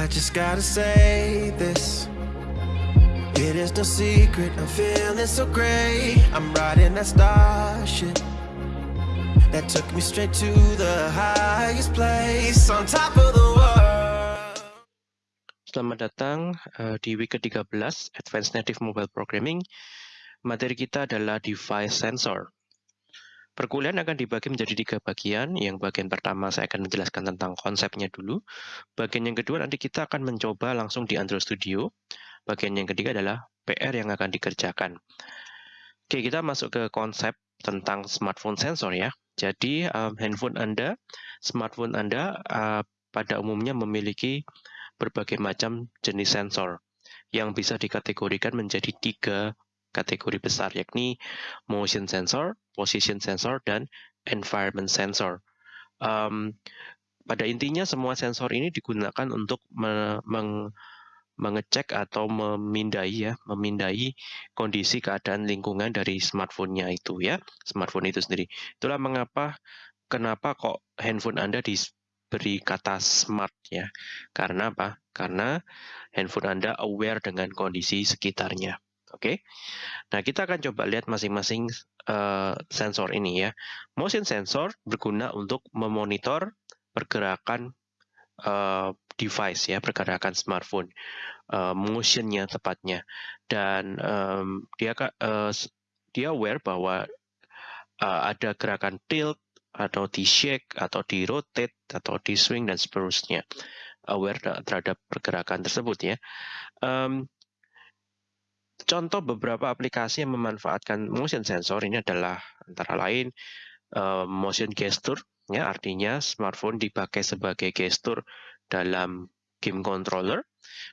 I just gotta say this. It is no secret, I'm feeling so great. I'm riding that starship that took me straight to the highest place on top of the world. Selamat datang uh, di week ke-13 Advanced Native Mobile Programming. Materi kita adalah Device Sensor. Perkuliahan akan dibagi menjadi tiga bagian. Yang bagian pertama saya akan menjelaskan tentang konsepnya dulu. Bagian yang kedua nanti kita akan mencoba langsung di Android Studio. Bagian yang ketiga adalah PR yang akan dikerjakan. Oke, kita masuk ke konsep tentang smartphone sensor ya. Jadi um, handphone Anda, smartphone Anda uh, pada umumnya memiliki berbagai macam jenis sensor yang bisa dikategorikan menjadi tiga kategori besar, yakni motion sensor, position sensor, dan environment sensor. Um, pada intinya semua sensor ini digunakan untuk me meng mengecek atau memindai ya, memindai kondisi keadaan lingkungan dari smartphone-nya itu ya, smartphone itu sendiri. Itulah mengapa kenapa kok handphone Anda diberi kata smart ya. Karena apa? Karena handphone Anda aware dengan kondisi sekitarnya. Oke. Nah, kita akan coba lihat masing-masing uh, sensor ini ya. Motion sensor berguna untuk memonitor pergerakan uh, device ya pergerakan smartphone uh, motionnya tepatnya dan um, dia uh, dia aware bahwa uh, ada gerakan tilt atau di shake atau di rotate atau di swing dan seterusnya aware terhadap pergerakan tersebut ya um, contoh beberapa aplikasi yang memanfaatkan motion sensor ini adalah antara lain uh, motion gesture ya artinya smartphone dipakai sebagai gestur dalam game controller.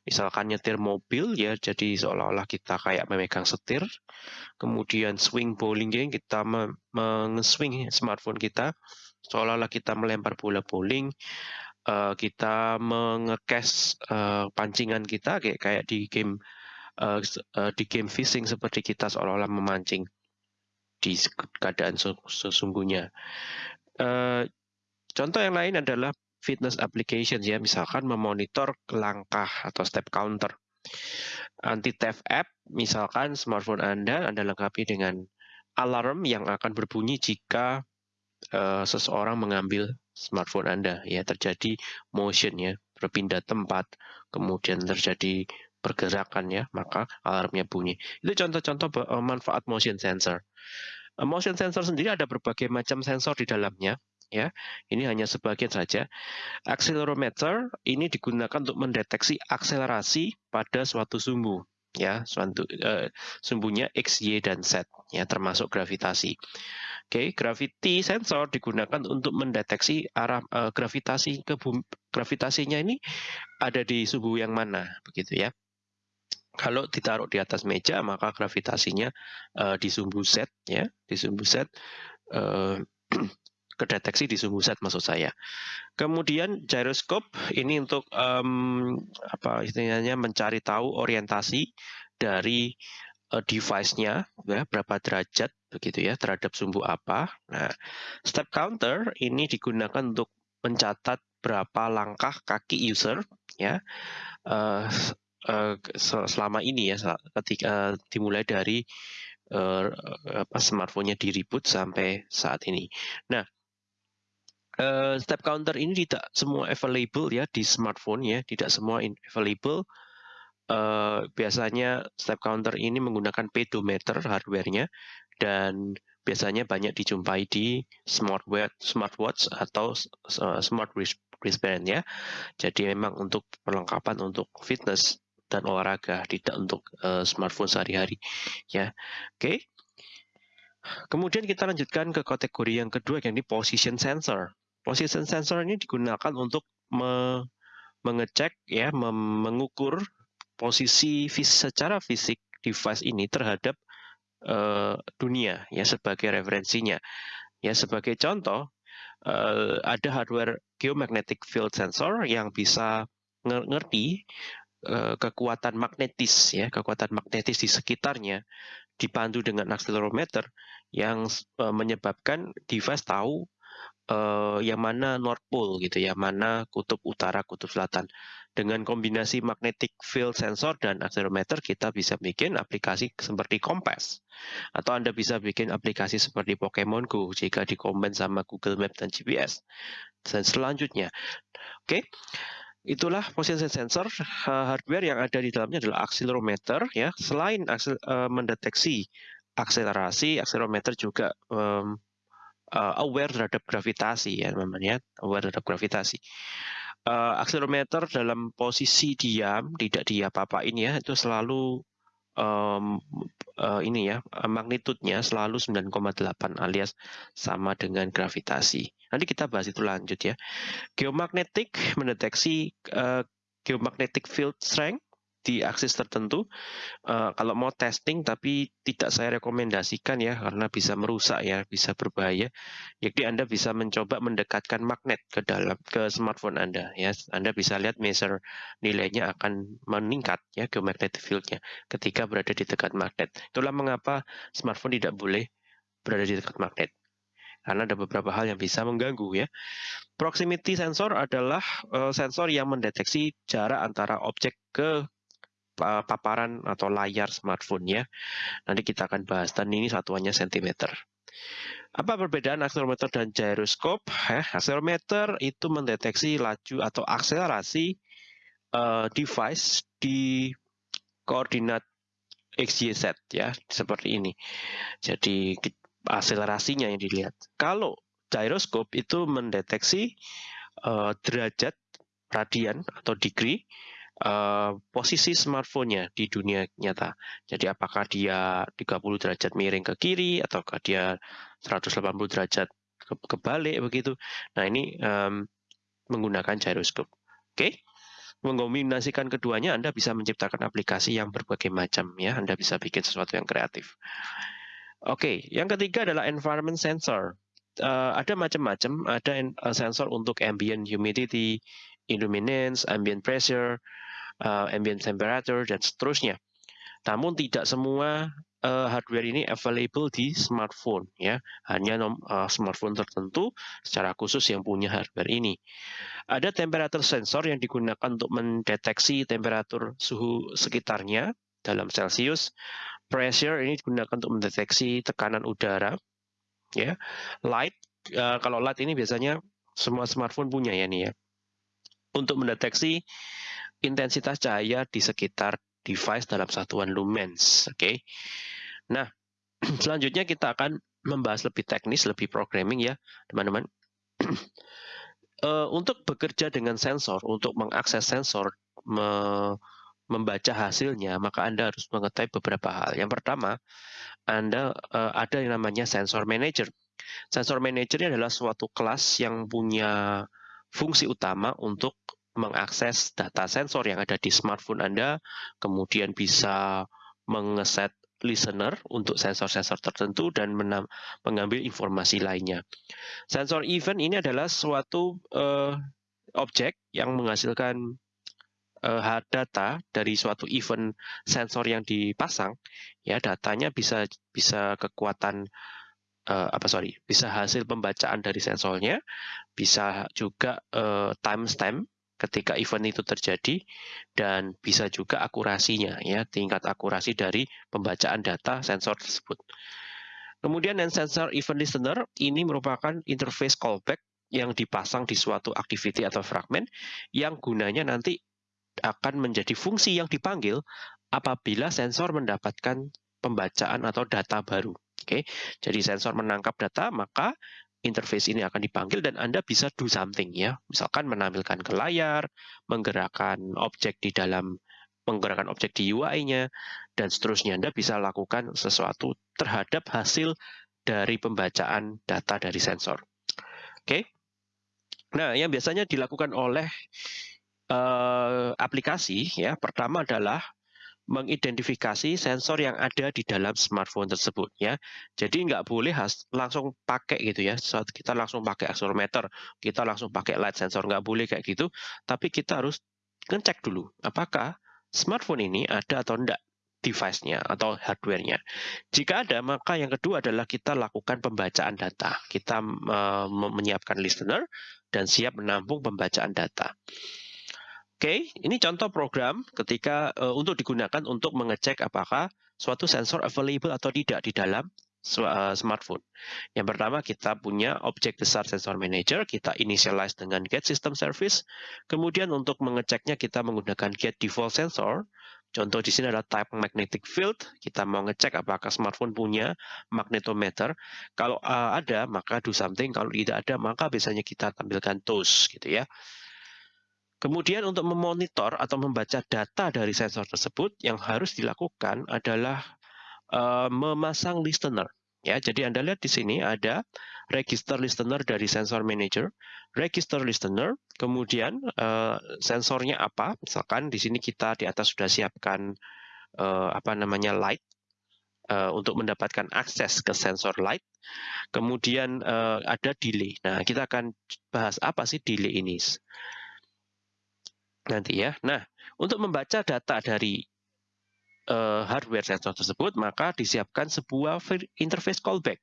Misalkan nyetir mobil ya, jadi seolah-olah kita kayak memegang setir. Kemudian swing bowling game, kita meng-swing smartphone kita, seolah-olah kita melempar bola bowling. Uh, kita mengekes uh, pancingan kita kayak di game uh, di game fishing seperti kita seolah-olah memancing di keadaan sesungguhnya. Uh, contoh yang lain adalah fitness application ya, misalkan memonitor langkah atau step counter. Anti-theft app, misalkan smartphone Anda Anda lengkapi dengan alarm yang akan berbunyi jika uh, seseorang mengambil smartphone Anda ya terjadi motion ya, berpindah tempat, kemudian terjadi pergerakan ya, maka alarmnya bunyi. Itu contoh-contoh eh, manfaat motion sensor. Eh, motion sensor sendiri ada berbagai macam sensor di dalamnya ya. Ini hanya sebagian saja. Accelerometer ini digunakan untuk mendeteksi akselerasi pada suatu sumbu ya, suatu uh, sumbunya x, y dan z ya, termasuk gravitasi. Oke, okay, gravity sensor digunakan untuk mendeteksi arah uh, gravitasi ke bumi, gravitasinya ini ada di sumbu yang mana begitu ya. Kalau ditaruh di atas meja maka gravitasinya uh, di sumbu Z ya, di sumbu Z uh, kedeteksi di sumbu set maksud saya. Kemudian gyroscope ini untuk um, apa istilahnya mencari tahu orientasi dari uh, device-nya ya berapa derajat begitu ya terhadap sumbu apa. Nah, step counter ini digunakan untuk mencatat berapa langkah kaki user ya uh, uh, selama ini ya ketika uh, dimulai dari uh, apa smartphone-nya di reboot sampai saat ini. Nah, Uh, step counter ini tidak semua available ya di smartphone ya, tidak semua available. Uh, biasanya step counter ini menggunakan pedometer hardware-nya dan biasanya banyak dijumpai di smartwatch, smartwatch atau uh, smart wristband ya. Jadi memang untuk perlengkapan untuk fitness dan olahraga, tidak untuk uh, smartphone sehari-hari ya. Oke. Okay. Kemudian kita lanjutkan ke kategori yang kedua yang ini position sensor. Position sensor ini digunakan untuk me mengecek ya, mengukur posisi fis secara fisik device ini terhadap uh, dunia ya sebagai referensinya. Ya sebagai contoh uh, ada hardware geomagnetic field sensor yang bisa ngerti kekuatan magnetis ya, kekuatan magnetis di sekitarnya dipandu dengan accelerometer yang uh, menyebabkan device tahu uh, yang mana North Pole gitu ya, mana kutub utara, kutub selatan. Dengan kombinasi magnetic field sensor dan accelerometer kita bisa bikin aplikasi seperti kompas. Atau Anda bisa bikin aplikasi seperti Pokemon Go jika dikombin sama Google Map dan GPS. Dan selanjutnya, oke. Okay, itulah position sensor hardware yang ada di dalamnya adalah accelerometer ya. Selain aksel, uh, mendeteksi akselerasi, accelerometer juga um, uh, aware terhadap gravitasi ya teman-teman ya, aware terhadap gravitasi. Uh, accelerometer dalam posisi diam, tidak diapa-apain ya, itu selalu um, uh, ini ya, magnitudenya selalu 9,8 alias sama dengan gravitasi. Nanti kita bahas itu lanjut ya. Geomagnetik mendeteksi uh, geomagnetic field strength di aksis tertentu. Uh, kalau mau testing tapi tidak saya rekomendasikan ya karena bisa merusak ya, bisa berbahaya. Jadi Anda bisa mencoba mendekatkan magnet ke dalam ke smartphone Anda ya. Anda bisa lihat measure nilainya akan meningkat ya geomagnetic field-nya ketika berada di dekat magnet. Itulah mengapa smartphone tidak boleh berada di dekat magnet karena ada beberapa hal yang bisa mengganggu ya. Proximity sensor adalah uh, sensor yang mendeteksi jarak antara objek ke paparan atau layar smartphone ya. Nanti kita akan bahas dan ini satuannya cm. Apa perbedaan akselerometer dan gyroscope? Eh, akselerometer itu mendeteksi laju atau akselerasi uh, device di koordinat XYZ ya, seperti ini. Jadi akselerasinya yang dilihat. Kalau gyroscope itu mendeteksi uh, derajat radian atau degree uh, posisi smartphone-nya di dunia nyata. Jadi apakah dia 30 derajat miring ke kiri ataukah dia 180 derajat ke kebalik begitu. Nah, ini um, menggunakan gyroscope. Oke. Okay? Mengombinasikan keduanya Anda bisa menciptakan aplikasi yang berbagai macam ya. Anda bisa bikin sesuatu yang kreatif. Oke, okay. yang ketiga adalah environment sensor. Uh, ada macam-macam, ada uh, sensor untuk ambient humidity, illuminance, ambient pressure, uh, ambient temperature, dan seterusnya. Namun tidak semua uh, hardware ini available di smartphone ya. Hanya nom, uh, smartphone tertentu secara khusus yang punya hardware ini. Ada temperature sensor yang digunakan untuk mendeteksi temperatur suhu sekitarnya dalam Celsius. Pressure ini digunakan untuk mendeteksi tekanan udara ya. Light uh, kalau light ini biasanya semua smartphone punya ya nih ya. Untuk mendeteksi intensitas cahaya di sekitar device dalam satuan lumens. Oke. Okay? Nah, selanjutnya kita akan membahas lebih teknis, lebih programming ya, teman-teman. uh, untuk bekerja dengan sensor, untuk mengakses sensor, me membaca hasilnya, maka Anda harus mengetahui beberapa hal. Yang pertama, Anda uh, ada yang namanya sensor manager. Sensor manager adalah suatu kelas yang punya fungsi utama untuk mengakses data sensor yang ada di smartphone Anda, kemudian bisa mengeset listener untuk sensor-sensor tertentu dan mengambil informasi lainnya. Sensor event ini adalah suatu uh, objek yang menghasilkan uh, data dari suatu event sensor yang dipasang. Ya, datanya bisa bisa kekuatan uh, apa sorry, bisa hasil pembacaan dari sensornya, bisa juga uh, timestamp ketika event itu terjadi dan bisa juga akurasinya ya tingkat akurasi dari pembacaan data sensor tersebut. Kemudian yang sensor event listener ini merupakan interface callback yang dipasang di suatu activity atau fragment yang gunanya nanti akan menjadi fungsi yang dipanggil apabila sensor mendapatkan pembacaan atau data baru. Oke, jadi sensor menangkap data maka interface ini akan dipanggil dan Anda bisa do something ya. Misalkan menampilkan ke layar, menggerakkan objek di dalam menggerakkan objek di UI-nya dan seterusnya. Anda bisa lakukan sesuatu terhadap hasil dari pembacaan data dari sensor. Oke. Nah, yang biasanya dilakukan oleh uh, aplikasi ya, pertama adalah mengidentifikasi sensor yang ada di dalam smartphone tersebut ya. Jadi nggak boleh has, langsung pakai gitu ya. Saat kita langsung pakai accelerometer, kita langsung pakai light sensor nggak boleh kayak gitu. Tapi kita harus ngecek dulu apakah smartphone ini ada atau enggak device-nya atau hardware-nya. Jika ada, maka yang kedua adalah kita lakukan pembacaan data. Kita uh, menyiapkan listener dan siap menampung pembacaan data. Oke, okay, ini contoh program ketika uh, untuk digunakan untuk mengecek apakah suatu sensor available atau tidak di dalam uh, smartphone. Yang pertama kita punya objek besar sensor manager, kita initialize dengan get system service. Kemudian untuk mengeceknya kita menggunakan get default sensor. Contoh di sini adalah type magnetic field. Kita mau ngecek apakah smartphone punya magnetometer. Kalau uh, ada maka do something, kalau tidak ada maka biasanya kita tampilkan toast gitu ya. Kemudian untuk memonitor atau membaca data dari sensor tersebut, yang harus dilakukan adalah uh, memasang listener. Ya, jadi Anda lihat di sini ada register listener dari sensor manager, register listener, kemudian uh, sensornya apa? Misalkan di sini kita di atas sudah siapkan uh, apa namanya light uh, untuk mendapatkan akses ke sensor light. Kemudian uh, ada delay. Nah, kita akan bahas apa sih delay ini nanti ya. Nah, untuk membaca data dari uh, hardware sensor tersebut, maka disiapkan sebuah interface callback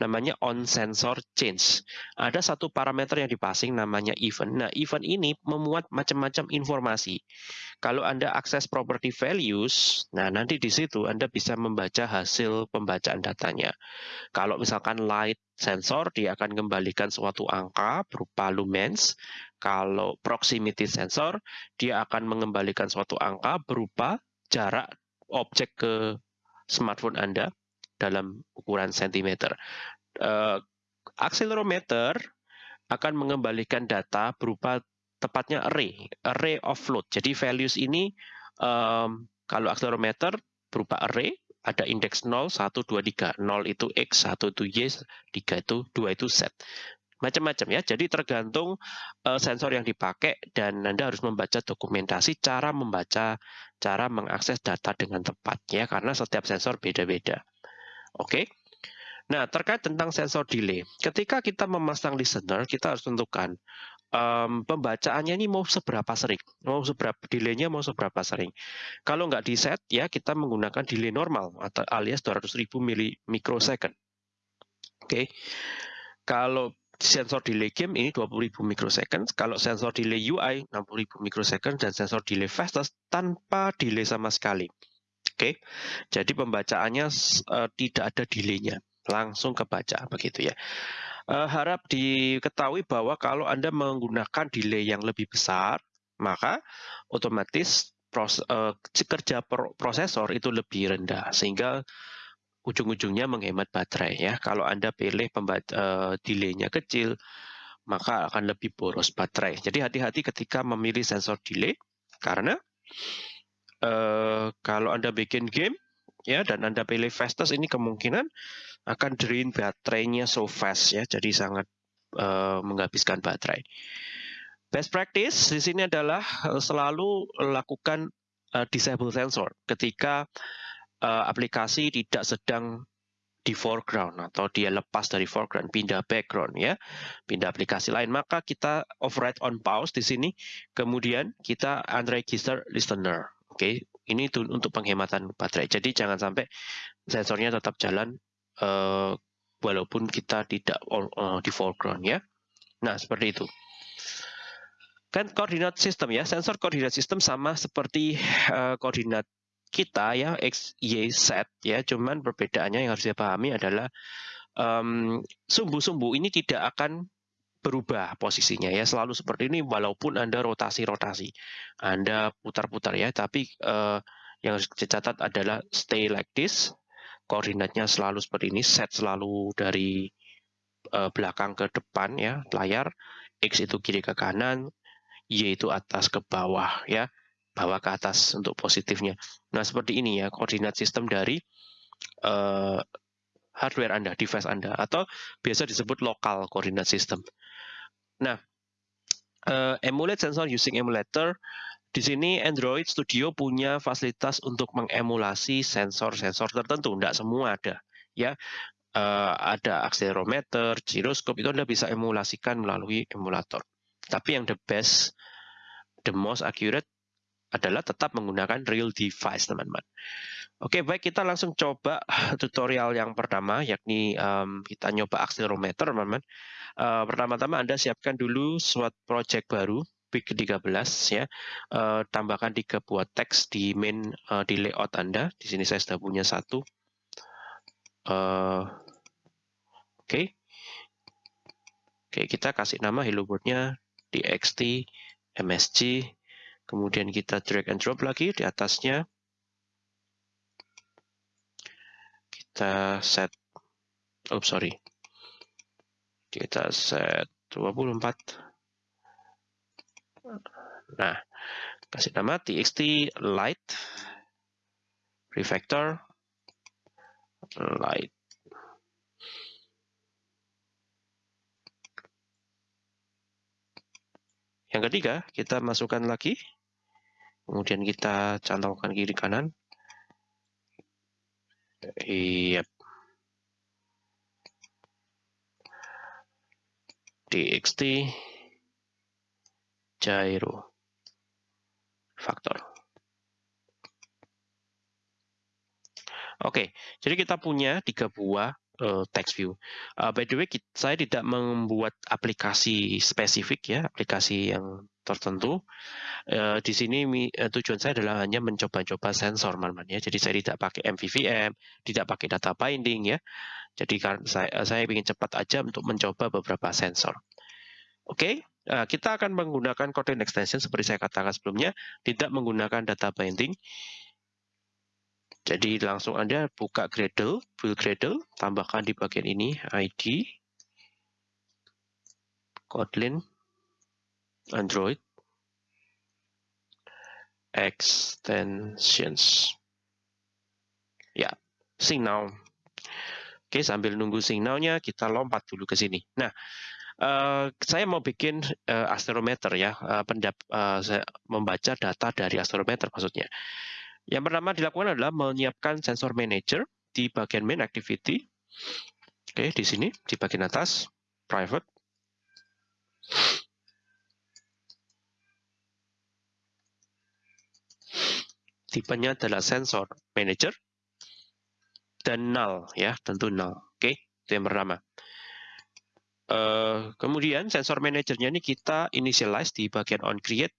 namanya on sensor change. Ada satu parameter yang dipasing namanya event. Nah, event ini memuat macam-macam informasi. Kalau Anda akses property values, nah nanti di situ Anda bisa membaca hasil pembacaan datanya. Kalau misalkan light sensor, dia akan kembalikan suatu angka berupa lumens. Kalau proximity sensor, dia akan mengembalikan suatu angka berupa jarak objek ke smartphone Anda dalam ukuran sentimeter. Uh, accelerometer akan mengembalikan data berupa tepatnya array, array of load. Jadi values ini um, kalau accelerometer berupa array, ada indeks 0, 1, 2, 3. 0 itu X, 1 itu Y, 3 itu 2 itu Z. Macam-macam ya. Jadi tergantung uh, sensor yang dipakai dan Anda harus membaca dokumentasi cara membaca, cara mengakses data dengan tepat ya karena setiap sensor beda-beda. Oke. Nah, terkait tentang sensor delay. Ketika kita memasang listener, kita harus tentukan um, pembacaannya ini mau seberapa sering, mau seberapa delay-nya mau seberapa sering. Kalau nggak di set, ya kita menggunakan delay normal atau alias 200.000 mikrosecond. Oke. Okay. Kalau sensor delay game ini 20.000 mikrosecond, kalau sensor delay UI 60.000 mikrosecond dan sensor delay fastest tanpa delay sama sekali. Oke, jadi pembacaannya uh, tidak ada delay-nya, langsung kebaca begitu ya. Uh, harap diketahui bahwa kalau Anda menggunakan delay yang lebih besar, maka otomatis pros, uh, kerja prosesor itu lebih rendah, sehingga ujung-ujungnya menghemat baterai ya. Kalau Anda pilih uh, delay-nya kecil, maka akan lebih boros baterai. Jadi hati-hati ketika memilih sensor delay, karena uh, kalau Anda bikin game ya dan Anda pilih fastest ini kemungkinan akan drain baterainya so fast ya, jadi sangat uh, menghabiskan baterai. Best practice di sini adalah eh, selalu lakukan uh, disable sensor ketika uh, aplikasi tidak sedang di foreground atau dia lepas dari foreground, pindah background ya, pindah aplikasi lain, maka kita override on pause di sini, kemudian kita unregister listener. Oke, ini untuk penghematan baterai. Jadi jangan sampai sensornya tetap jalan uh, walaupun kita tidak uh, di foreground ya. Nah, seperti itu. Kan koordinat sistem ya, sensor koordinat sistem sama seperti uh, koordinat kita ya X, Y, Z ya, cuman perbedaannya yang harus dipahami adalah sumbu-sumbu um, ini tidak akan berubah posisinya ya. Selalu seperti ini walaupun anda rotasi-rotasi. Anda putar-putar ya tapi uh, yang harus dicatat adalah stay like this. Koordinatnya selalu seperti ini set selalu dari uh, belakang ke depan ya layar x itu kiri ke kanan y itu atas ke bawah ya bawah ke atas untuk positifnya. Nah seperti ini ya koordinat sistem dari uh, hardware Anda, device Anda, atau biasa disebut lokal coordinate system. Nah, uh, emulate sensor using emulator. Di sini Android Studio punya fasilitas untuk mengemulasi sensor-sensor tertentu, tidak semua ada. Ya, uh, ada accelerometer, gyroscope itu Anda bisa emulasikan melalui emulator. Tapi yang the best, the most accurate adalah tetap menggunakan real device, teman-teman. Oke, baik kita langsung coba tutorial yang pertama, yakni um, kita nyoba akselerometer, teman-teman. Uh, pertama-tama Anda siapkan dulu suatu project baru, PIC 13 ya. Uh, tambahkan tiga buah teks di main uh, di layout Anda. Di sini saya sudah punya satu. Uh, Oke. Okay. Oke, okay, kita kasih nama hello world-nya txt msg. Kemudian kita drag and drop lagi di atasnya kita set oh sorry. Kita set 24 nah kasih nama txt light refactor light yang ketiga kita masukkan lagi. Kemudian kita cantolkan kiri kanan Yep. txt gyro faktor. Oke, jadi kita punya tiga buah uh, text view. Uh, by the way, saya tidak membuat aplikasi spesifik ya, aplikasi yang tertentu. Uh, di sini uh, tujuan saya adalah hanya mencoba-coba sensor, teman-teman ya. Jadi saya tidak pakai MVVM, tidak pakai data binding ya. Jadi karena saya saya ingin cepat aja untuk mencoba beberapa sensor. Oke, kita akan menggunakan Kotlin extension seperti saya katakan sebelumnya, tidak menggunakan data binding. Jadi langsung Anda buka Gradle, build Gradle, tambahkan di bagian ini ID, Kotlin, Android, extensions. Ya, signal. Oke, sambil nunggu signalnya, kita lompat dulu ke sini. Nah, uh, saya mau bikin uh, astrometer ya, uh, pendap, uh, saya membaca data dari astrometer maksudnya. Yang pertama dilakukan adalah menyiapkan sensor manager di bagian main activity. Oke, di sini di bagian atas private. Tipenya adalah sensor manager dan null ya, tentu null. Oke, itu yang pertama. Uh, kemudian sensor manajernya ini kita initialize di bagian on create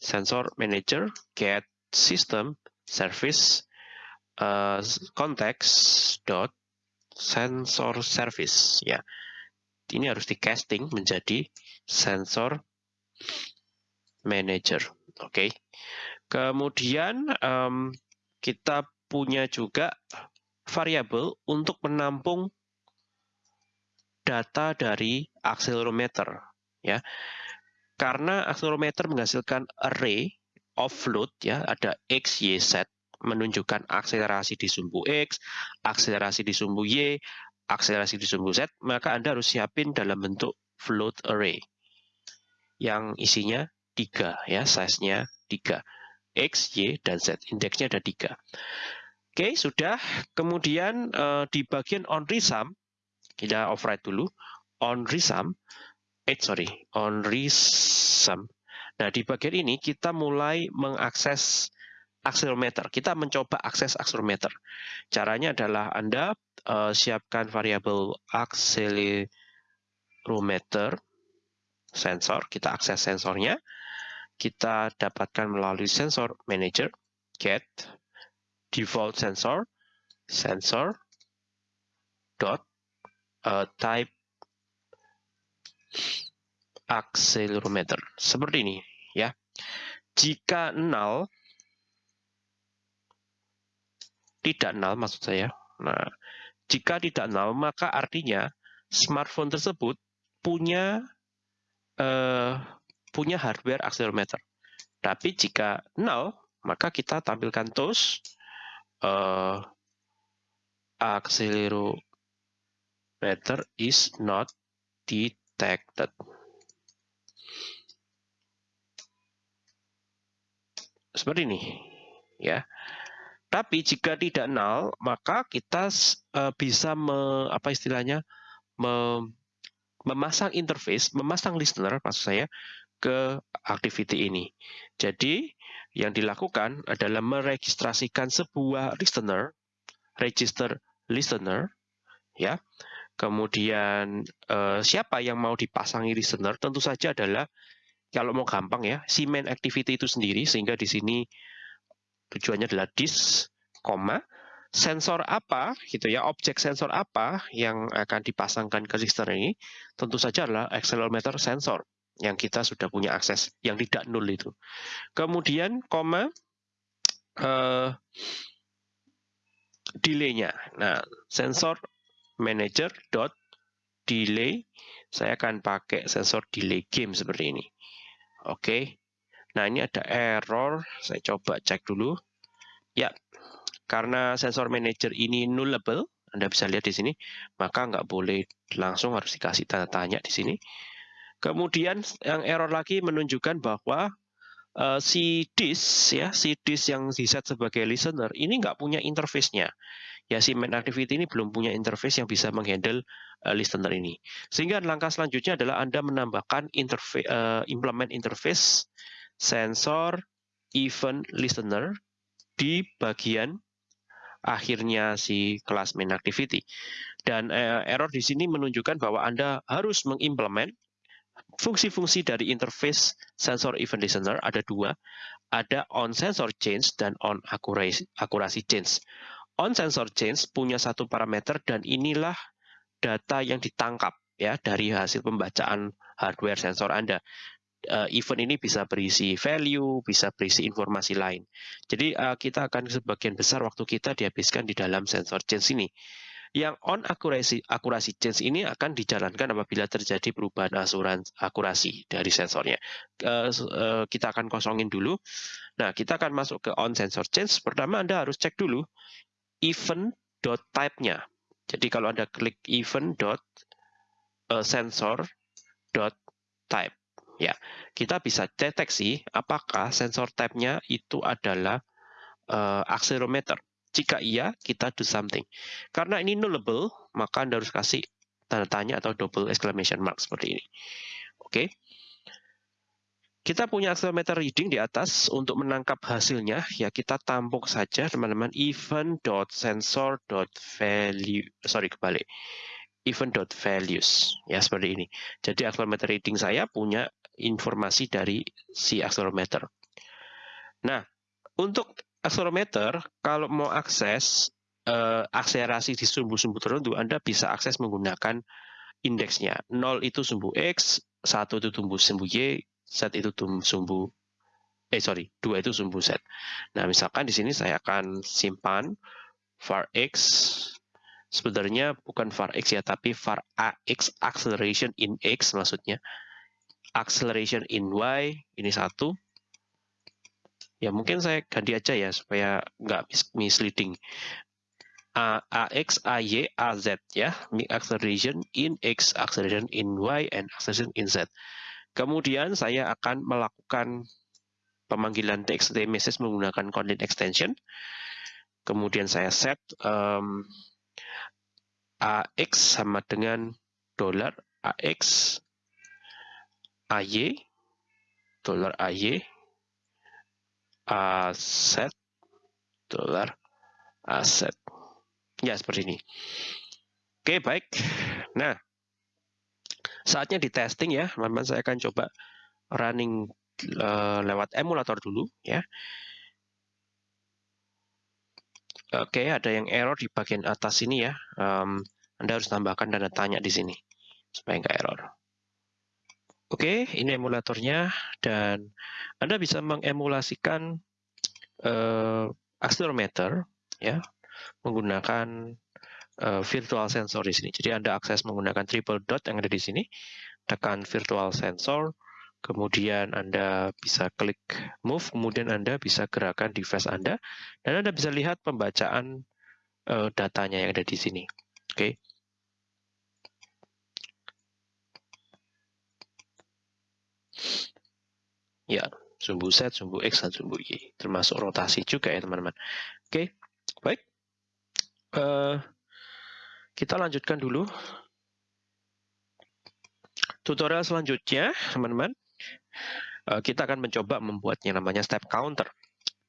sensor manager get system service uh, context dot sensor service ya ini harus di casting menjadi sensor manager oke okay. Kemudian um, kita punya juga variabel untuk menampung data dari accelerometer ya. Karena accelerometer menghasilkan array offload ya ada x, y, z menunjukkan akselerasi di sumbu x, akselerasi di sumbu y, akselerasi di sumbu z, maka Anda harus siapin dalam bentuk float array yang isinya tiga ya, size-nya tiga x, y, dan z. Indeksnya ada tiga. Oke, sudah. Kemudian uh, di bagian on resum, kita override dulu. On resum, eh sorry, on resum Nah, di bagian ini kita mulai mengakses accelerometer. Kita mencoba akses accelerometer. Caranya adalah Anda uh, siapkan variabel accelerometer sensor, kita akses sensornya. Kita dapatkan melalui sensor manager get default sensor sensor dot uh, type accelerometer. Seperti ini ya. Jika nol tidak nol maksud saya. Nah, jika tidak nol maka artinya smartphone tersebut punya uh, punya hardware accelerometer. Tapi jika nol maka kita tampilkan toast uh, accelerometer is not detected. seperti ini ya tapi jika tidak nol maka kita uh, bisa me, apa istilahnya me, memasang interface memasang listener maksud saya ke activity ini jadi yang dilakukan adalah meregistrasikan sebuah listener, register listener, ya. Kemudian eh, siapa yang mau dipasangi listener? Tentu saja adalah kalau mau gampang ya, si main activity itu sendiri sehingga di sini tujuannya adalah this, koma, sensor apa gitu ya, objek sensor apa yang akan dipasangkan ke listener ini? Tentu saja adalah accelerometer sensor yang kita sudah punya akses yang tidak nol itu. Kemudian koma uh, delay-nya. Nah, sensor manager dot delay saya akan pakai sensor delay game seperti ini. Oke. Nah, ini ada error. Saya coba cek dulu. Ya, karena sensor manager ini nullable, Anda bisa lihat di sini, maka nggak boleh langsung harus dikasih tanda tanya di sini. Kemudian yang error lagi menunjukkan bahwa uh, si disk ya si disk yang diset sebagai listener ini nggak punya interface-nya. Ya si main activity ini belum punya interface yang bisa menghandle uh, listener ini. Sehingga langkah selanjutnya adalah Anda menambahkan interface uh, implement interface sensor event listener di bagian akhirnya si kelas main activity. Dan uh, error di sini menunjukkan bahwa Anda harus mengimplement fungsi-fungsi dari interface sensor event listener ada dua, ada on sensor change dan on accuracy change. On sensor change punya satu parameter dan inilah data yang ditangkap ya dari hasil pembacaan hardware sensor Anda. Uh, event ini bisa berisi value, bisa berisi informasi lain. Jadi uh, kita akan sebagian besar waktu kita dihabiskan di dalam sensor change ini. Yang on akurasi akurasi change ini akan dijalankan apabila terjadi perubahan asuran akurasi dari sensornya. Uh, uh, kita akan kosongin dulu. Nah, kita akan masuk ke on sensor change. Pertama Anda harus cek dulu event dot type-nya. Jadi kalau Anda klik event dot uh, sensor dot type ya kita bisa deteksi apakah sensor type-nya itu adalah uh, accelerometer jika iya, kita do something. Karena ini nullable, maka Anda harus kasih tanda tanya atau double exclamation mark seperti ini. Oke. Kita punya accelerometer reading di atas untuk menangkap hasilnya, ya kita tampuk saja teman-teman event.sensor.value, sorry kebalik, event.values, ya seperti ini. Jadi accelerometer reading saya punya informasi dari si accelerometer. Nah, untuk Accelerometer, kalau mau akses uh, akselerasi di sumbu-sumbu tertentu, Anda bisa akses menggunakan indeksnya. 0 itu sumbu X, 1 itu sumbu sumbu Y, Z itu sumbu eh sorry, 2 itu sumbu Z. Nah, misalkan di sini saya akan simpan var X sebenarnya bukan var X ya, tapi var AX acceleration in X maksudnya. Acceleration in Y ini satu, Ya mungkin saya ganti aja ya supaya nggak misleading. A, AX, AY, AZ ya, acceleration in X, acceleration in Y, and acceleration in Z. Kemudian saya akan melakukan pemanggilan TXT message menggunakan content extension. Kemudian saya set um, AX sama dengan dolar AX AY dolar AY aset dolar aset. Ya, seperti ini. Oke, baik. Nah, saatnya di testing ya, teman-teman. Saya akan coba running uh, lewat emulator dulu ya. Oke, ada yang error di bagian atas ini ya. Anda harus tambahkan tanda tanya di sini supaya nggak error. Oke, ini emulatornya dan Anda bisa mengemulasikan uh, accelerometer ya menggunakan uh, virtual sensor di sini. Jadi Anda akses menggunakan triple dot yang ada di sini, tekan virtual sensor, kemudian Anda bisa klik move, kemudian Anda bisa gerakan device Anda dan Anda bisa lihat pembacaan uh, datanya yang ada di sini. Oke. Ya, sumbu Z, sumbu X, dan sumbu Y. Termasuk rotasi juga ya teman-teman. Oke, baik. Uh, kita lanjutkan dulu. Tutorial selanjutnya, teman-teman. Uh, kita akan mencoba membuatnya namanya step counter.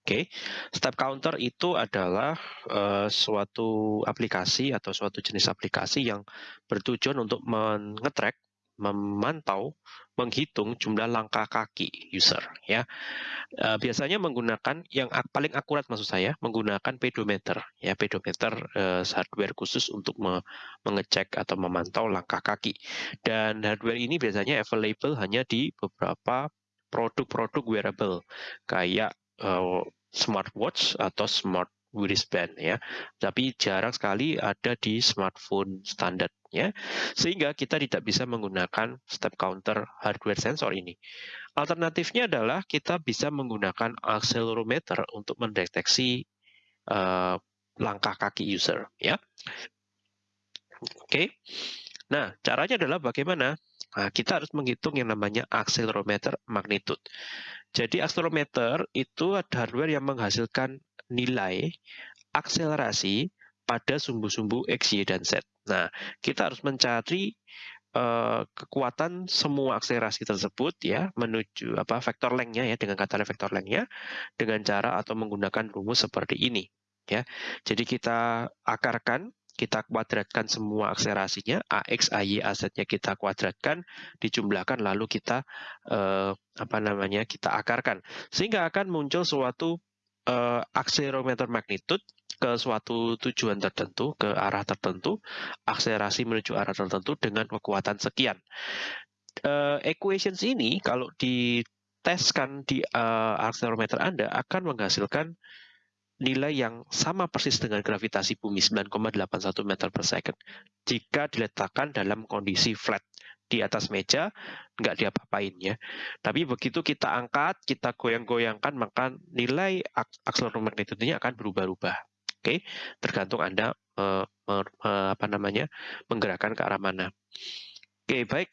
Oke, step counter itu adalah uh, suatu aplikasi atau suatu jenis aplikasi yang bertujuan untuk mengetrack, memantau, menghitung jumlah langkah kaki user. Ya, uh, biasanya menggunakan yang paling akurat maksud saya menggunakan pedometer. Ya, pedometer uh, hardware khusus untuk me mengecek atau memantau langkah kaki. Dan hardware ini biasanya available hanya di beberapa produk-produk wearable kayak uh, smartwatch atau smart wristband ya. Tapi jarang sekali ada di smartphone standar ya. Sehingga kita tidak bisa menggunakan step counter hardware sensor ini. Alternatifnya adalah kita bisa menggunakan accelerometer untuk mendeteksi uh, langkah kaki user ya. Oke. Okay. Nah, caranya adalah bagaimana? Nah, kita harus menghitung yang namanya accelerometer magnitude. Jadi accelerometer itu hardware yang menghasilkan nilai akselerasi pada sumbu-sumbu X, Y, dan Z. Nah, kita harus mencari uh, kekuatan semua akselerasi tersebut ya menuju apa vektor lengthnya ya dengan kata vektor lengthnya dengan cara atau menggunakan rumus seperti ini ya. Jadi kita akarkan kita kuadratkan semua akselerasinya, AX, AY, AZ-nya kita kuadratkan, dijumlahkan, lalu kita eh, apa namanya kita akarkan. Sehingga akan muncul suatu eh, akselerometer magnitude ke suatu tujuan tertentu, ke arah tertentu, akselerasi menuju arah tertentu dengan kekuatan sekian. Uh, equations ini kalau diteskan di uh, akselerometer Anda akan menghasilkan nilai yang sama persis dengan gravitasi bumi 9,81 meter per second jika diletakkan dalam kondisi flat di atas meja nggak diapa-apain ya tapi begitu kita angkat kita goyang-goyangkan maka nilai akseleromagnetiknya akan berubah-ubah. Oke? Okay? tergantung anda uh, uh, apa namanya menggerakkan ke arah mana. Oke okay, baik.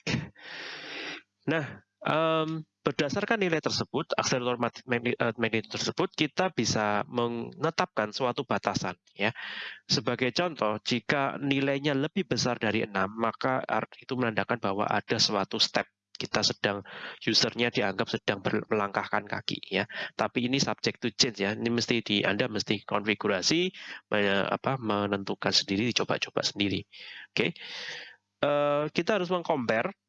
Nah um, Berdasarkan nilai tersebut, akselerator eh, magnitude tersebut, kita bisa menetapkan suatu batasan. Ya, Sebagai contoh, jika nilainya lebih besar dari 6, maka itu menandakan bahwa ada suatu step kita sedang usernya dianggap sedang melangkahkan kaki ya tapi ini subject to change ya ini mesti di anda mesti konfigurasi apa menentukan sendiri dicoba-coba sendiri oke okay. eh, kita harus mengcompare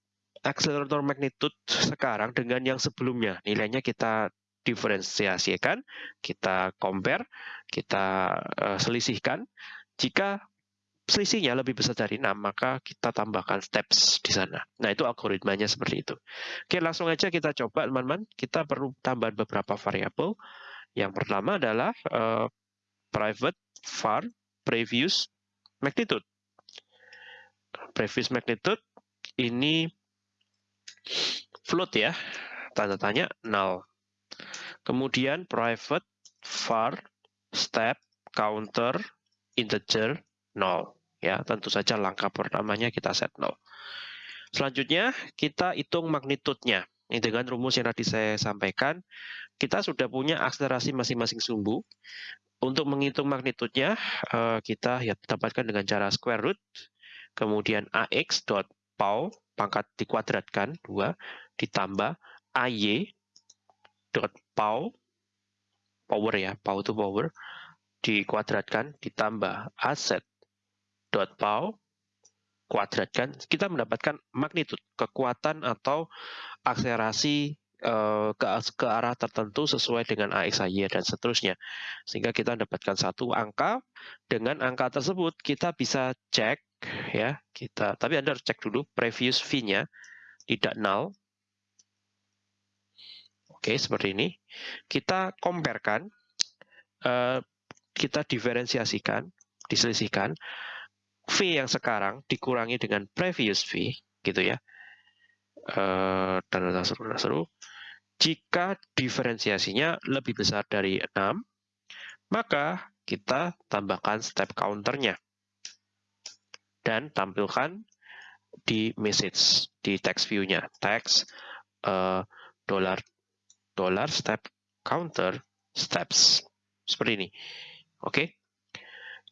akselerator magnitude sekarang dengan yang sebelumnya. Nilainya kita diferensiasikan, kita compare, kita uh, selisihkan. Jika selisihnya lebih besar dari 6, maka kita tambahkan steps di sana. Nah, itu algoritmanya seperti itu. Oke, langsung aja kita coba, teman-teman. Kita perlu tambahan beberapa variabel. Yang pertama adalah uh, private var previous magnitude. Previous magnitude ini float ya, tanda tanya null. Kemudian private var step counter integer null ya, tentu saja langkah pertamanya kita set null. Selanjutnya kita hitung magnitudenya. Ini dengan rumus yang tadi saya sampaikan, kita sudah punya akselerasi masing-masing sumbu. Untuk menghitung magnitudenya, eh, kita ya dapatkan dengan cara square root, kemudian ax dot pangkat dikuadratkan 2 ditambah AY dot pow power ya, pow itu power dikuadratkan ditambah aset dot pow kuadratkan kita mendapatkan magnitud kekuatan atau akselerasi eh, ke, ke arah tertentu sesuai dengan AXY dan seterusnya. Sehingga kita mendapatkan satu angka, dengan angka tersebut kita bisa cek ya kita tapi anda harus cek dulu previous fee-nya tidak null oke seperti ini. Kita comparekan uh, kita diferensiasikan diselisihkan. Fee yang sekarang dikurangi dengan previous fee gitu ya. Uh, dan seru seru. Jika diferensiasinya lebih besar dari 6 maka kita tambahkan step counternya. Dan tampilkan di message di text view-nya. Text uh, dollar dollar step counter steps seperti ini oke okay?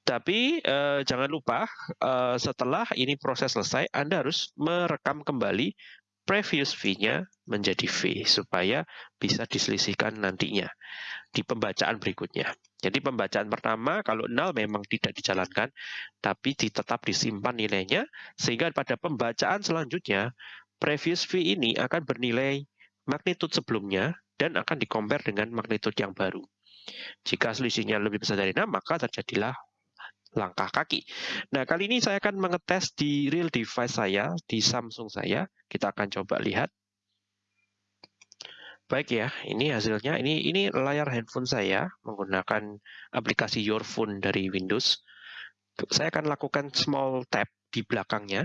tapi uh, jangan lupa uh, setelah ini proses selesai Anda harus merekam kembali previous V-nya menjadi V supaya bisa diselisihkan nantinya di pembacaan berikutnya. Jadi pembacaan pertama kalau nol memang tidak dijalankan tapi tetap disimpan nilainya sehingga pada pembacaan selanjutnya previous V ini akan bernilai magnitude sebelumnya dan akan dikompar dengan magnitude yang baru. Jika selisihnya lebih besar dari 6, maka terjadilah langkah kaki. Nah, kali ini saya akan mengetes di real device saya, di Samsung saya. Kita akan coba lihat. Baik ya, ini hasilnya. Ini ini layar handphone saya menggunakan aplikasi Your Phone dari Windows. Saya akan lakukan small tap di belakangnya.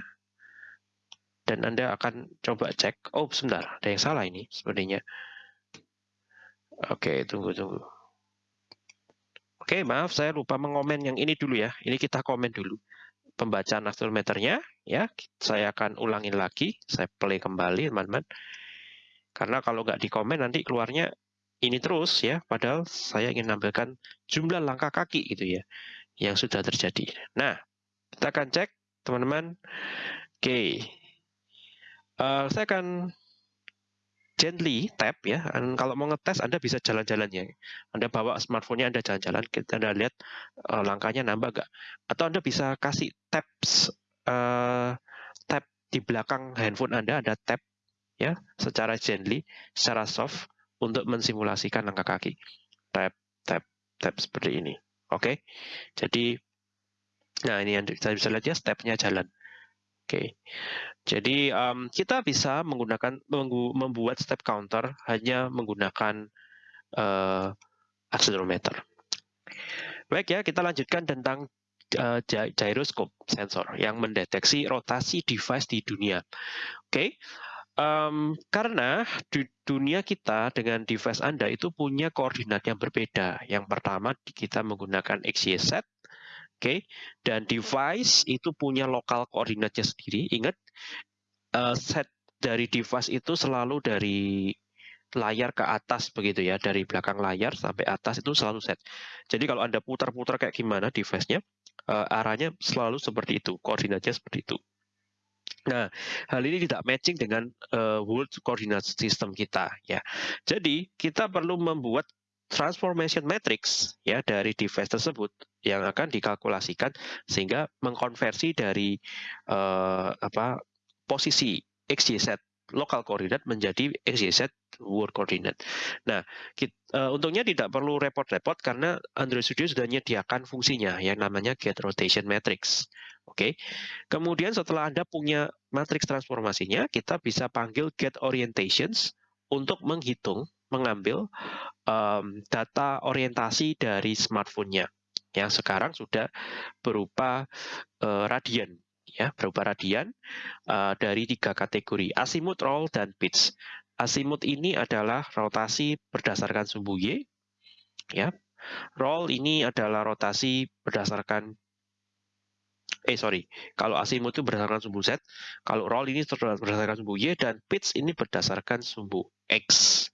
Dan Anda akan coba cek. Oh, sebentar. Ada yang salah ini sebenarnya. Oke, tunggu, tunggu. Oke, maaf saya lupa mengomen yang ini dulu ya. Ini kita komen dulu. Pembacaan accelerometernya ya. Saya akan ulangin lagi. Saya play kembali, teman-teman. Karena kalau nggak dikomen nanti keluarnya ini terus ya. Padahal saya ingin nampilkan jumlah langkah kaki gitu ya. Yang sudah terjadi. Nah, kita akan cek teman-teman. Oke. Uh, saya akan gently tap ya. Dan kalau mau ngetes Anda bisa jalan-jalan ya. Anda bawa smartphone-nya Anda jalan-jalan, Anda lihat uh, langkahnya nambah nggak. Atau Anda bisa kasih taps uh, tap di belakang handphone Anda ada tap ya secara gently, secara soft untuk mensimulasikan langkah kaki. Tap, tap, tap seperti ini. Oke. Okay? Jadi nah ini yang saya bisa lihat ya stepnya jalan. Oke. Okay. Jadi um, kita bisa menggunakan membuat step counter hanya menggunakan uh, accelerometer. Baik ya, kita lanjutkan tentang uh, gyroscope sensor yang mendeteksi rotasi device di dunia. Oke, okay. um, karena di dunia kita dengan device Anda itu punya koordinat yang berbeda. Yang pertama kita menggunakan XYZ, Oke, okay? dan device itu punya lokal koordinatnya sendiri. Ingat, uh, set dari device itu selalu dari layar ke atas begitu ya, dari belakang layar sampai atas itu selalu set. Jadi kalau Anda putar-putar kayak gimana device-nya, uh, arahnya selalu seperti itu, koordinatnya seperti itu. Nah, hal ini tidak matching dengan uh, world coordinate system kita ya. Jadi, kita perlu membuat transformation matrix ya dari device tersebut yang akan dikalkulasikan sehingga mengkonversi dari uh, apa posisi XYZ local coordinate menjadi XYZ world coordinate. Nah, kita, uh, untungnya tidak perlu repot-repot karena Android Studio sudah menyediakan fungsinya yang namanya get rotation matrix. Oke. Okay. Kemudian setelah Anda punya matriks transformasinya, kita bisa panggil get orientations untuk menghitung mengambil um, data orientasi dari smartphone-nya yang sekarang sudah berupa uh, radian ya berupa radian uh, dari tiga kategori azimuth, roll dan pitch. Azimuth ini adalah rotasi berdasarkan sumbu y, ya. Roll ini adalah rotasi berdasarkan eh sorry, kalau azimuth itu berdasarkan sumbu z, kalau roll ini berdasarkan sumbu y dan pitch ini berdasarkan sumbu x,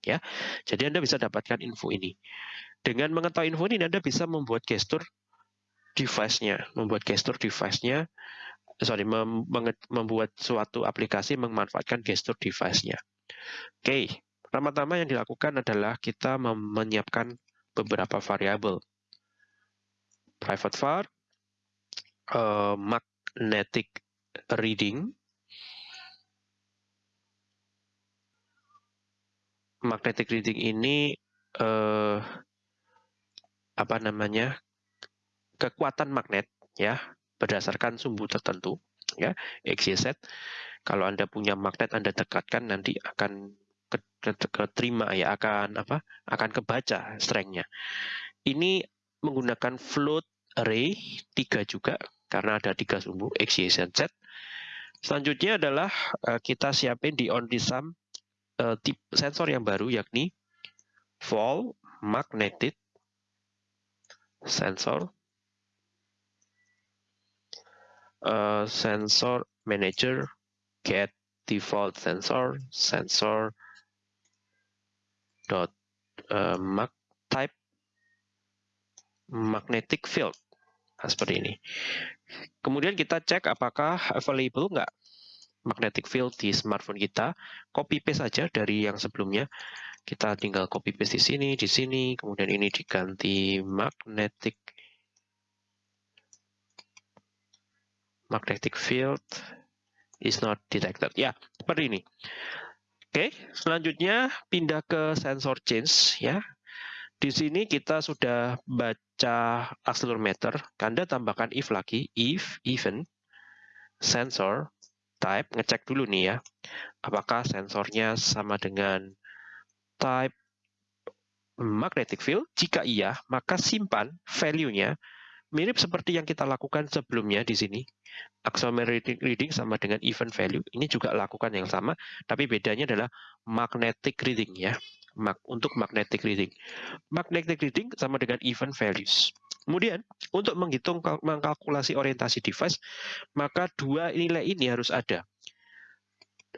ya. Jadi Anda bisa dapatkan info ini. Dengan mengetahui info ini Anda bisa membuat gestur device-nya, membuat gestur device-nya sorry, mem membuat suatu aplikasi memanfaatkan gestur device-nya. Oke, okay. pertama-tama yang dilakukan adalah kita menyiapkan beberapa variabel. Private var, uh, magnetic reading. Magnetic reading ini uh, apa namanya kekuatan magnet ya berdasarkan sumbu tertentu ya XYZ. Kalau Anda punya magnet Anda dekatkan nanti akan keterima ya akan apa akan kebaca strengthnya. Ini menggunakan float array tiga juga karena ada tiga sumbu X, Y, Z. Selanjutnya adalah uh, kita siapin di on sum uh, tip sensor yang baru yakni fall magnetic sensor uh, sensor manager get default sensor sensor dot uh, mag type magnetic field nah, seperti ini kemudian kita cek apakah available enggak magnetic field di smartphone kita, copy paste saja dari yang sebelumnya. Kita tinggal copy paste di sini, di sini, kemudian ini diganti magnetic magnetic field is not detected. Ya, seperti ini. Oke, selanjutnya pindah ke sensor change ya. Di sini kita sudah baca accelerometer, Anda tambahkan if lagi, if even sensor type, ngecek dulu nih ya, apakah sensornya sama dengan type magnetic field. Jika iya, maka simpan value-nya mirip seperti yang kita lakukan sebelumnya di sini. Accelerometer reading sama dengan event value. Ini juga lakukan yang sama, tapi bedanya adalah magnetic reading ya untuk magnetic reading. Magnetic reading sama dengan event values. Kemudian, untuk menghitung mengkalkulasi orientasi device, maka dua nilai ini harus ada.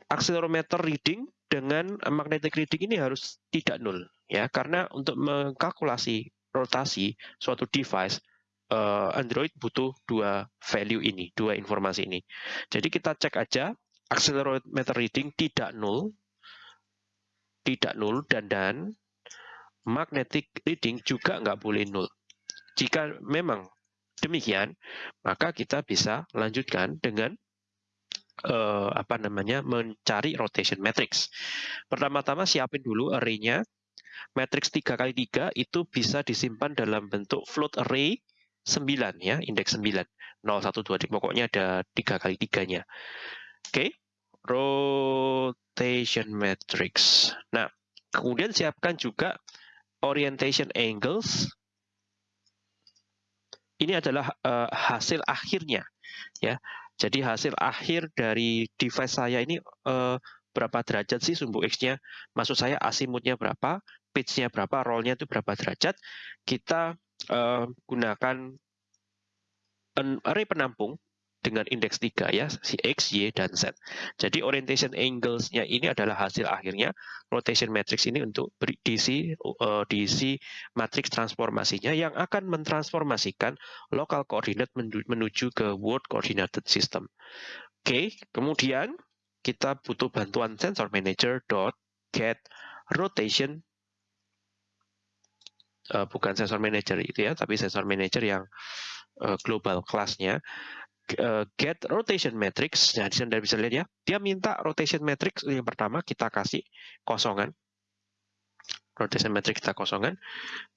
Accelerometer reading dengan magnetic reading ini harus tidak nol ya karena untuk mengkalkulasi rotasi suatu device eh, Android butuh dua value ini, dua informasi ini. Jadi kita cek aja accelerometer reading tidak nol tidak nol dan dan magnetic reading juga nggak boleh nol. Jika memang demikian, maka kita bisa lanjutkan dengan uh, apa namanya mencari rotation matrix. Pertama-tama siapin dulu array-nya. Matrix 3 kali 3 itu bisa disimpan dalam bentuk float array 9 ya, indeks 9. 0, 1, 2, pokoknya ada 3 kali 3-nya. Oke. Okay rotation matrix. Nah, kemudian siapkan juga orientation angles. Ini adalah uh, hasil akhirnya, ya. Jadi hasil akhir dari device saya ini uh, berapa derajat sih sumbu x-nya? Maksud saya asimutnya berapa, pitch-nya berapa, roll-nya itu berapa derajat? Kita uh, gunakan array penampung dengan indeks 3 ya, si X, Y, dan Z. Jadi orientation angles-nya ini adalah hasil akhirnya rotation matrix ini untuk diisi, uh, diisi matriks transformasinya yang akan mentransformasikan local coordinate menuju ke world coordinated system. Oke, kemudian kita butuh bantuan sensor manager dot get rotation uh, bukan sensor manager itu ya, tapi sensor manager yang uh, global kelasnya uh, get rotation matrix. Nah, di sini Anda bisa lihat ya. Dia minta rotation matrix yang pertama kita kasih kosongan. Rotation matrix kita kosongan.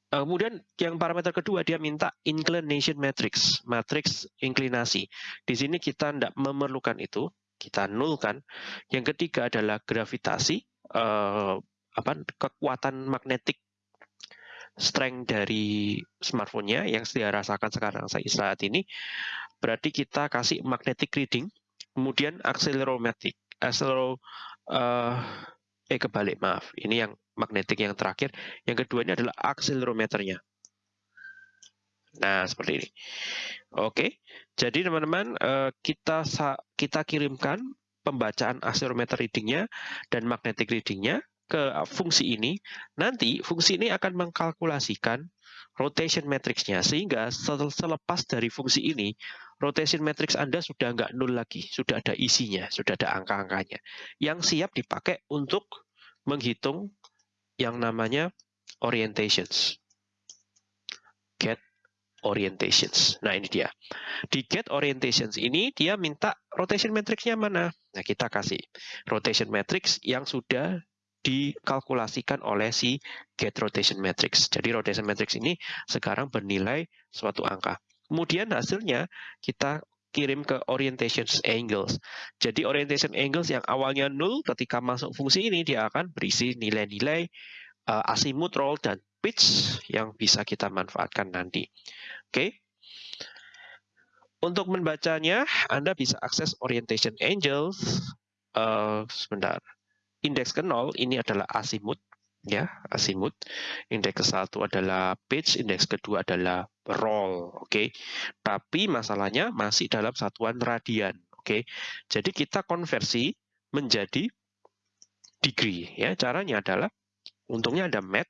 Uh, kemudian yang parameter kedua dia minta inclination matrix, matrix inklinasi. Di sini kita tidak memerlukan itu, kita nulkan. Yang ketiga adalah gravitasi, uh, apa kekuatan magnetik strength dari smartphone-nya yang saya rasakan sekarang saat ini berarti kita kasih magnetic reading, kemudian accelerometric, accelero, uh, eh kebalik maaf, ini yang magnetic yang terakhir, yang kedua ini adalah accelerometernya. Nah, seperti ini. Oke, jadi teman-teman uh, kita kita kirimkan pembacaan accelerometer readingnya dan magnetic readingnya ke fungsi ini. Nanti fungsi ini akan mengkalkulasikan rotation matrixnya sehingga selepas dari fungsi ini rotation matrix Anda sudah nggak nol lagi, sudah ada isinya, sudah ada angka-angkanya yang siap dipakai untuk menghitung yang namanya orientations. Get orientations. Nah, ini dia. Di get orientations ini dia minta rotation matrixnya mana? Nah, kita kasih rotation matrix yang sudah dikalkulasikan oleh si get rotation matrix. Jadi rotation matrix ini sekarang bernilai suatu angka. Kemudian hasilnya kita kirim ke orientation angles. Jadi orientation angles yang awalnya nol ketika masuk fungsi ini dia akan berisi nilai-nilai uh, azimuth, roll, dan pitch yang bisa kita manfaatkan nanti. Oke. Okay. Untuk membacanya, Anda bisa akses orientation angles. Uh, sebentar indeks ke 0 ini adalah azimuth ya azimuth indeks ke satu adalah pitch indeks kedua adalah roll oke okay? tapi masalahnya masih dalam satuan radian oke okay? jadi kita konversi menjadi degree ya caranya adalah untungnya ada mat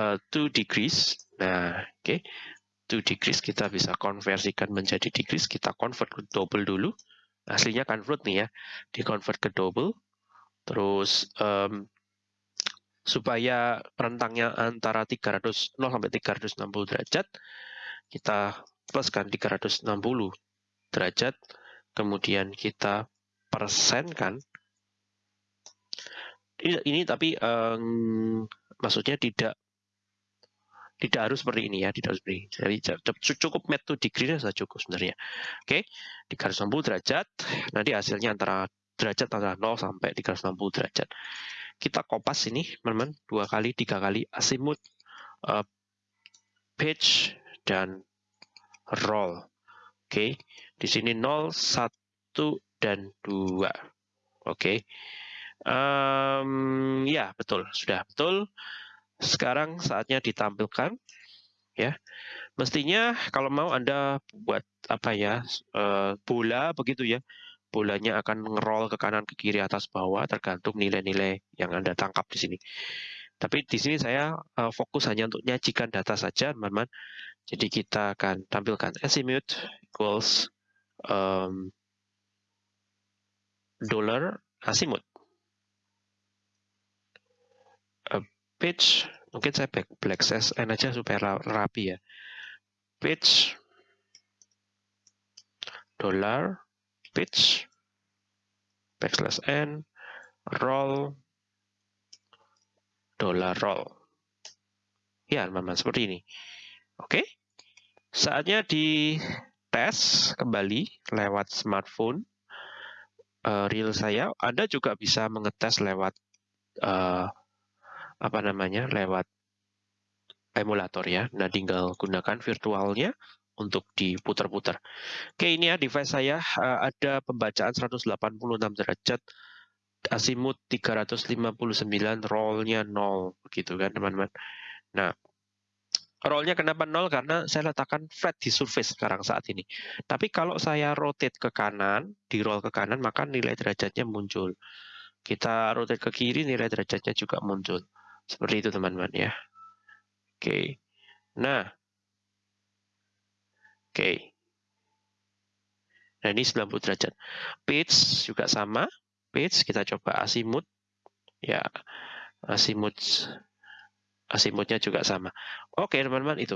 uh, two degrees nah oke okay? two degrees kita bisa konversikan menjadi degrees kita convert ke double dulu aslinya kan float nih ya, di convert ke double, terus um, supaya rentangnya antara 300 0 sampai 360 derajat, kita pluskan 360 derajat, kemudian kita persenkan. Ini, ini tapi um, maksudnya tidak tidak harus seperti ini ya, tidak harus seperti ini. Jadi cukup met to degree sudah cukup sebenarnya. Oke, 360 derajat, nanti hasilnya antara derajat antara 0 sampai 360 derajat. Kita kopas ini, teman-teman, dua kali, tiga kali azimuth, uh, pitch, dan roll. Oke, di sini 0, 1, dan 2. Oke, um, ya betul, sudah betul. Sekarang saatnya ditampilkan ya. Mestinya kalau mau Anda buat apa ya uh, bola begitu ya. Bolanya akan ngerol ke kanan ke kiri atas bawah tergantung nilai-nilai yang Anda tangkap di sini. Tapi di sini saya uh, fokus hanya untuk nyajikan data saja, teman-teman. Jadi kita akan tampilkan azimuth equals um, dollar azimuth. pitch mungkin saya back black n aja supaya rapi ya pitch dollar pitch backslash n roll dollar roll. Ya teman-teman seperti ini. Oke. Saatnya di tes kembali lewat smartphone uh, real saya. Anda juga bisa mengetes lewat uh, apa namanya lewat emulator ya. Nah, tinggal gunakan virtualnya untuk diputar-putar. Oke, ini ya device saya uh, ada pembacaan 186 derajat, azimuth 359, rollnya 0 begitu kan teman-teman. Nah, rollnya kenapa 0? Karena saya letakkan flat di surface sekarang saat ini. Tapi kalau saya rotate ke kanan, di roll ke kanan, maka nilai derajatnya muncul. Kita rotate ke kiri, nilai derajatnya juga muncul. Seperti itu teman-teman ya. Oke. Nah. Oke. Nah ini 90 derajat. Pitch juga sama. Pitch kita coba azimuth. Ya. Azimuth azimuthnya juga sama. Oke teman-teman itu.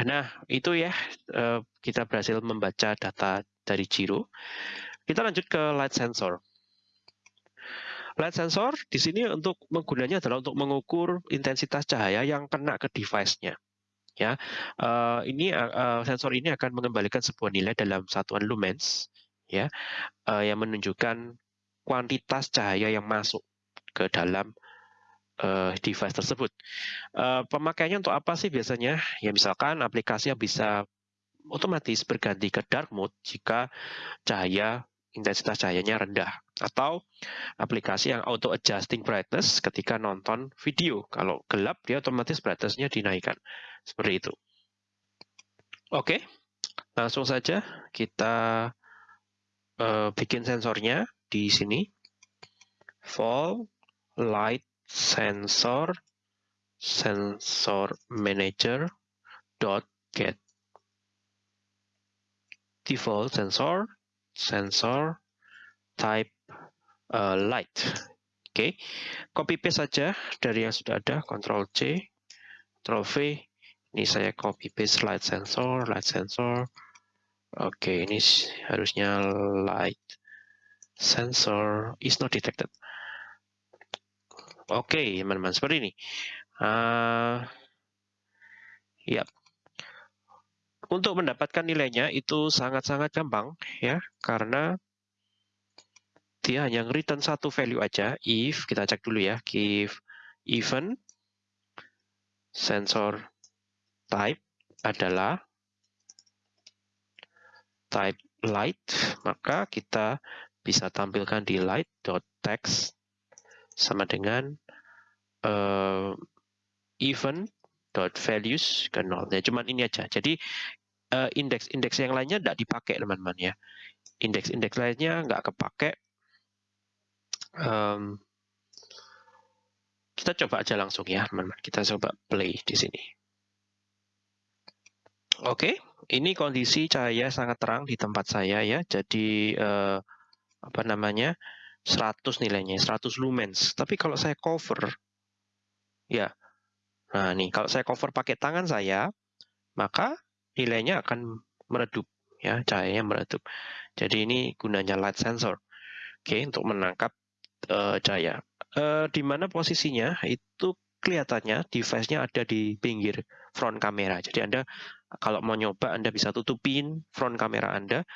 Nah itu ya eh, kita berhasil membaca data dari Giro. Kita lanjut ke light sensor. Light sensor di sini untuk menggunanya adalah untuk mengukur intensitas cahaya yang kena ke device-nya. Ya, uh, ini uh, sensor ini akan mengembalikan sebuah nilai dalam satuan lumens, ya, uh, yang menunjukkan kuantitas cahaya yang masuk ke dalam uh, device tersebut. Uh, pemakaiannya untuk apa sih biasanya? Ya misalkan aplikasi yang bisa otomatis berganti ke dark mode jika cahaya intensitas cahayanya rendah atau aplikasi yang auto adjusting brightness ketika nonton video. Kalau gelap dia otomatis brightnessnya dinaikkan. Seperti itu. Oke, langsung saja kita uh, bikin sensornya di sini. Fall light sensor sensor manager dot get default sensor sensor type uh, light. Oke, okay. copy paste saja dari yang sudah ada, Ctrl C, Ctrl V. Ini saya copy paste light sensor, light sensor. Oke, okay, ini harusnya light sensor is not detected. Oke, okay, teman-teman, seperti ini. Uh, yep. Untuk mendapatkan nilainya itu sangat-sangat gampang ya, karena dia hanya return satu value aja. If kita cek dulu ya, if event sensor type adalah type light, maka kita bisa tampilkan di light.text sama dengan uh, dot values ke nol. Ya, cuman ini aja. Jadi indeks-indeks uh, yang lainnya tidak dipakai teman-teman ya. Indeks-indeks lainnya nggak kepake. Um, kita coba aja langsung ya teman-teman. Kita coba play di sini. Oke, okay, ini kondisi cahaya sangat terang di tempat saya ya. Jadi eh, apa namanya? 100 nilainya, 100 lumens. Tapi kalau saya cover ya. Nah, nih kalau saya cover pakai tangan saya, maka nilainya akan meredup ya, cahayanya meredup. Jadi ini gunanya light sensor. Oke, untuk menangkap uh, cahaya. Uh, di mana posisinya? Itu kelihatannya device-nya ada di pinggir front kamera. Jadi Anda kalau mau nyoba Anda bisa tutupin front kamera Anda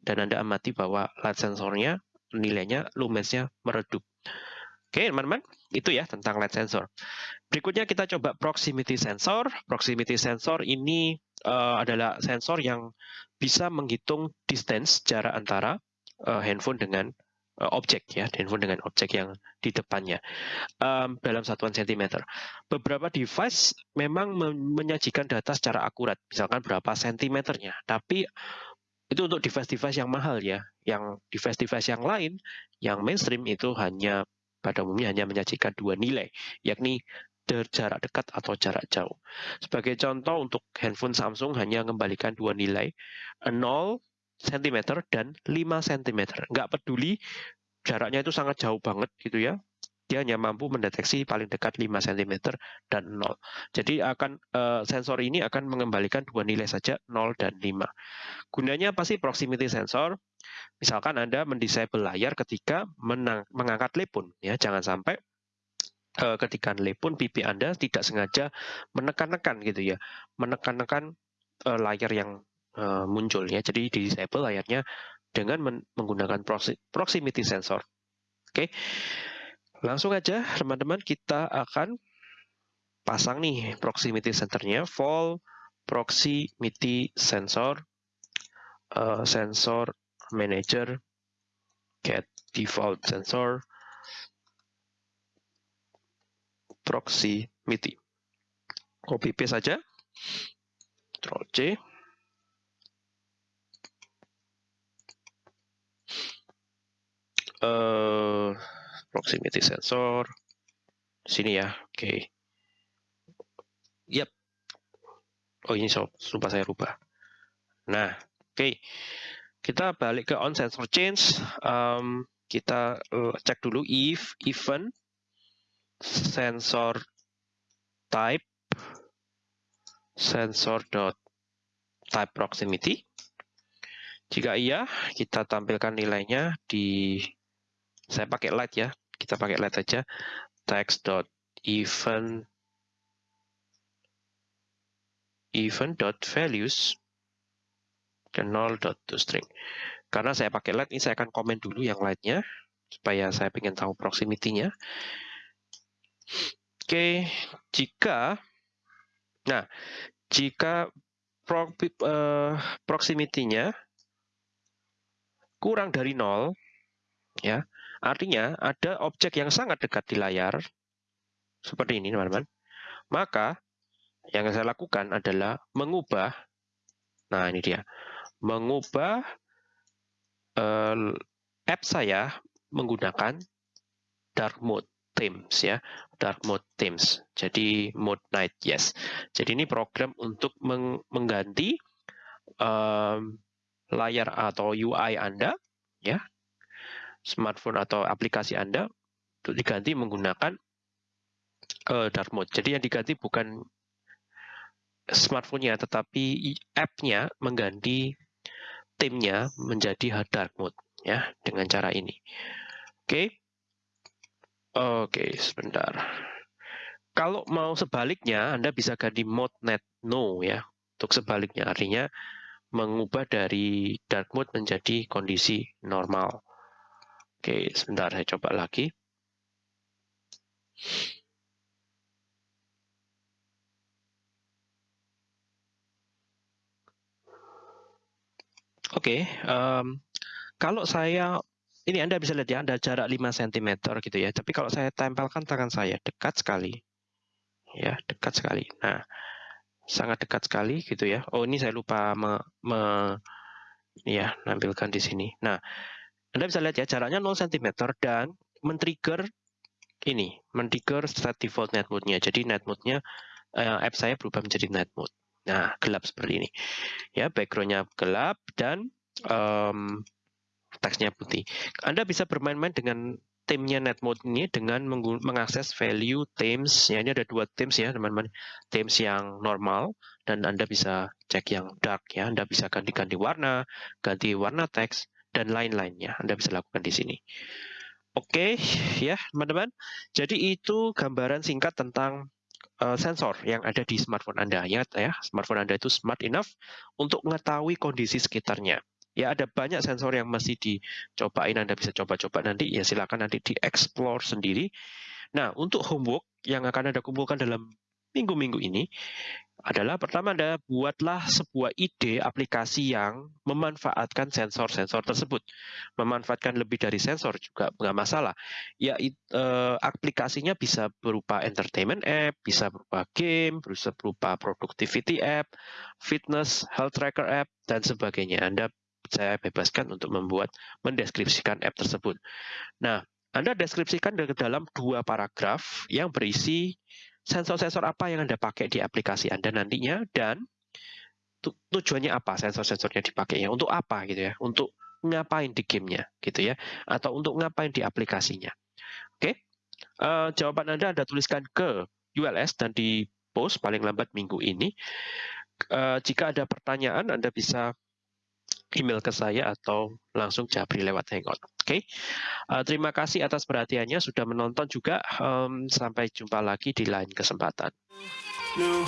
dan Anda amati bahwa light sensornya nilainya lumensnya meredup. Oke, teman-teman, itu ya tentang light sensor. Berikutnya kita coba proximity sensor. Proximity sensor ini uh, adalah sensor yang bisa menghitung distance jarak antara uh, handphone dengan uh, objek ya, handphone dengan objek yang di depannya um, dalam satuan sentimeter. Beberapa device memang menyajikan data secara akurat, misalkan berapa sentimeternya, tapi itu untuk device-device yang mahal ya. Yang device-device yang lain, yang mainstream itu hanya pada umumnya hanya menyajikan dua nilai, yakni jarak dekat atau jarak jauh. Sebagai contoh untuk handphone Samsung hanya mengembalikan dua nilai, 0 cm dan 5 cm. Nggak peduli jaraknya itu sangat jauh banget gitu ya. Dia hanya mampu mendeteksi paling dekat 5 cm dan 0. Jadi akan uh, sensor ini akan mengembalikan dua nilai saja 0 dan 5. Gunanya apa sih proximity sensor? Misalkan Anda mendisable layar ketika menang, mengangkat telepon ya, jangan sampai uh, ketika telepon pipi Anda tidak sengaja menekan-nekan gitu ya. Menekan-nekan uh, layar yang uh, muncul ya. Jadi di disable layarnya dengan men menggunakan proximity sensor. Oke. Langsung aja teman-teman kita akan pasang nih proximity sensornya vol proximity sensor uh, sensor manager get default sensor proximity copy paste saja. Ctrl C. Uh, proximity sensor. Sini ya oke. Okay. yap. Oh ini so, lupa saya rubah nah oke. okay. Kita balik ke on sensor change. Um, kita uh, cek dulu if event sensor type sensor dot type proximity. Jika iya kita tampilkan nilainya di saya pakai light ya kita pakai light aja text dot event event dot values ke 0 dot to string karena saya pakai light ini saya akan komen dulu yang lightnya supaya saya ingin tahu proximity-nya oke jika nah jika pro, uh, proximity-nya kurang dari 0 ya Artinya ada objek yang sangat dekat di layar, seperti ini teman-teman. Maka yang saya lakukan adalah mengubah, nah ini dia, mengubah uh, app saya menggunakan dark mode themes ya, dark mode themes. Jadi mode night yes. Jadi ini program untuk meng mengganti um, layar atau UI Anda ya smartphone atau aplikasi Anda untuk diganti menggunakan uh, dark mode. Jadi yang diganti bukan smartphone-nya, tetapi app-nya mengganti timnya menjadi dark mode ya dengan cara ini. Oke. Okay. Oke, okay, sebentar. Kalau mau sebaliknya, Anda bisa ganti mode net no ya. Untuk sebaliknya artinya mengubah dari dark mode menjadi kondisi normal. Oke, sebentar saya coba lagi. Oke, um, kalau saya ini Anda bisa lihat ya, ada jarak 5 cm gitu ya. Tapi kalau saya tempelkan tangan saya dekat sekali. Ya, dekat sekali. Nah, sangat dekat sekali gitu ya. Oh, ini saya lupa me, me ya, nampilkan di sini. Nah, anda bisa lihat ya jaraknya 0 cm dan men-trigger ini, men-trigger set default net mode-nya. Jadi net mode-nya uh, app saya berubah menjadi net mode. Nah, gelap seperti ini. Ya, backgroundnya gelap dan um, teksnya putih. Anda bisa bermain-main dengan theme-nya Netmode ini dengan mengakses value themes. Ya, ini ada dua themes ya, teman-teman. Themes yang normal dan Anda bisa cek yang dark ya. Anda bisa ganti-ganti warna, ganti warna teks dan lain-lainnya. Anda bisa lakukan di sini. Oke, ya, teman-teman. Jadi itu gambaran singkat tentang uh, sensor yang ada di smartphone Anda. Ya, ya, smartphone Anda itu smart enough untuk mengetahui kondisi sekitarnya ya ada banyak sensor yang masih dicobain Anda bisa coba-coba nanti ya silakan nanti di-explore sendiri. Nah, untuk homework yang akan Anda kumpulkan dalam minggu-minggu ini adalah pertama Anda buatlah sebuah ide aplikasi yang memanfaatkan sensor-sensor tersebut. Memanfaatkan lebih dari sensor juga nggak masalah. Ya eh, aplikasinya bisa berupa entertainment app, bisa berupa game, bisa berupa productivity app, fitness, health tracker app dan sebagainya. Anda saya bebaskan untuk membuat mendeskripsikan app tersebut. Nah, Anda deskripsikan ke dalam dua paragraf yang berisi sensor-sensor apa yang Anda pakai di aplikasi Anda nantinya? Dan tujuannya apa sensor-sensornya dipakai ya untuk apa gitu ya? Untuk ngapain di gamenya gitu ya? Atau untuk ngapain di aplikasinya? Oke uh, jawaban anda anda tuliskan ke ULS dan di post paling lambat minggu ini. Uh, jika ada pertanyaan anda bisa email ke saya atau langsung japri lewat Hangout. Oke, okay? uh, terima kasih atas perhatiannya sudah menonton juga. Um, sampai jumpa lagi di lain kesempatan. No.